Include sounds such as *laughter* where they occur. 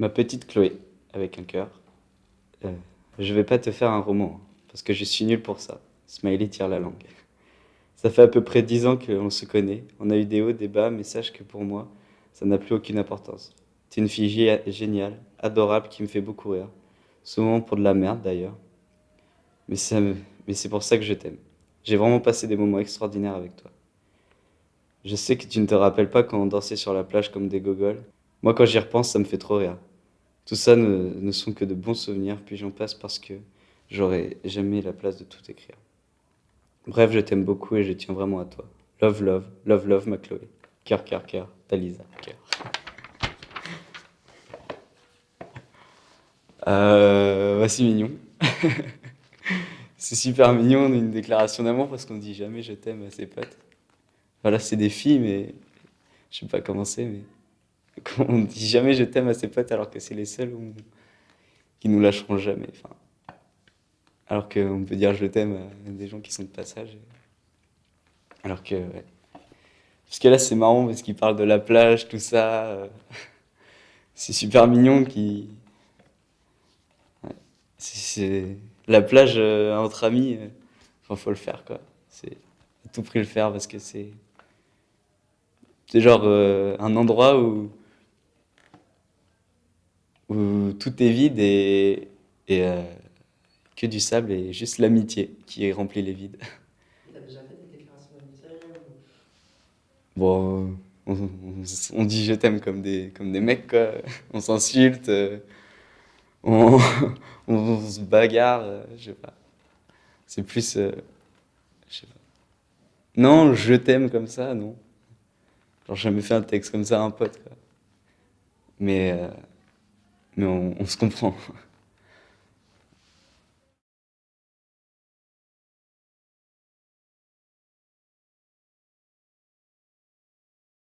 Ma petite Chloé, avec un cœur. Euh, je vais pas te faire un roman, parce que je suis nul pour ça. Smiley tire la langue. Ça fait à peu près dix ans qu'on se connaît. On a eu des hauts, des bas, mais sache que pour moi, ça n'a plus aucune importance. T'es une fille géniale, adorable, qui me fait beaucoup rire. Souvent pour de la merde d'ailleurs. Mais, mais c'est pour ça que je t'aime. J'ai vraiment passé des moments extraordinaires avec toi. Je sais que tu ne te rappelles pas quand on dansait sur la plage comme des gogoles. Moi, quand j'y repense, ça me fait trop rire. Tout ça ne, ne sont que de bons souvenirs, puis j'en passe parce que j'aurais jamais la place de tout écrire. Bref, je t'aime beaucoup et je tiens vraiment à toi. Love, love, love, love, ma Chloé. Cœur, cœur, cœur, ta Lisa, cœur. Euh, c'est mignon. *laughs* c'est super mignon, une déclaration d'amour parce qu'on dit jamais je t'aime à ses potes. Voilà, c'est des filles, mais je sais pas comment c'est, mais on dit jamais je t'aime à ses potes alors que c'est les seuls qui nous lâcheront jamais. Enfin, alors qu'on peut dire je t'aime à des gens qui sont de passage. Alors que, ouais. Parce que là, c'est marrant parce qu'ils parlent de la plage, tout ça. *laughs* C'est super mignon qui. C'est la plage euh, entre amis. Euh, enfin, faut le faire, quoi. C'est à tout prix le faire parce que c'est. C'est genre euh, un endroit où où tout est vide et, et euh, que du sable et juste l'amitié qui remplit les vides. T'as déjà fait des déclarations d'amitié Bon, on, on, dit je t'aime comme des, comme des mecs, quoi. On s'insulte, euh, on, *laughs* on, se bagarre, euh, je sais pas. C'est plus. je sais pas. Non, je t'aime comme ça, non. Genre, j'ai jamais fait un texte comme ça à un pote, quoi. Mais mais on, on se comprend.